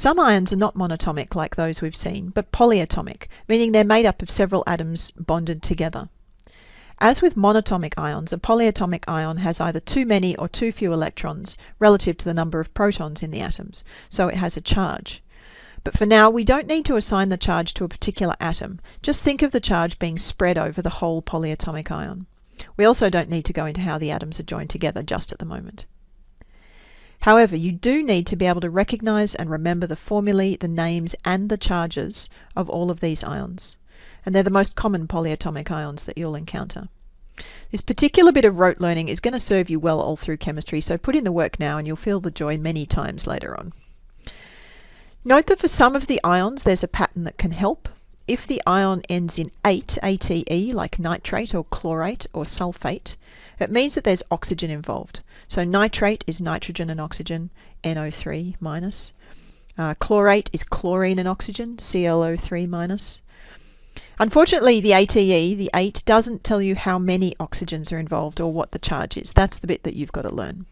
Some ions are not monatomic like those we've seen, but polyatomic, meaning they're made up of several atoms bonded together. As with monatomic ions, a polyatomic ion has either too many or too few electrons relative to the number of protons in the atoms, so it has a charge. But for now, we don't need to assign the charge to a particular atom. Just think of the charge being spread over the whole polyatomic ion. We also don't need to go into how the atoms are joined together just at the moment. However, you do need to be able to recognize and remember the formulae, the names, and the charges of all of these ions. And they're the most common polyatomic ions that you'll encounter. This particular bit of rote learning is going to serve you well all through chemistry, so put in the work now and you'll feel the joy many times later on. Note that for some of the ions there's a pattern that can help. If the ion ends in ate, ATE, like nitrate or chlorate or sulfate, it means that there's oxygen involved. So nitrate is nitrogen and oxygen, NO3 minus. Uh, chlorate is chlorine and oxygen, ClO3 minus. Unfortunately, the ATE, the ate, doesn't tell you how many oxygens are involved or what the charge is. That's the bit that you've got to learn.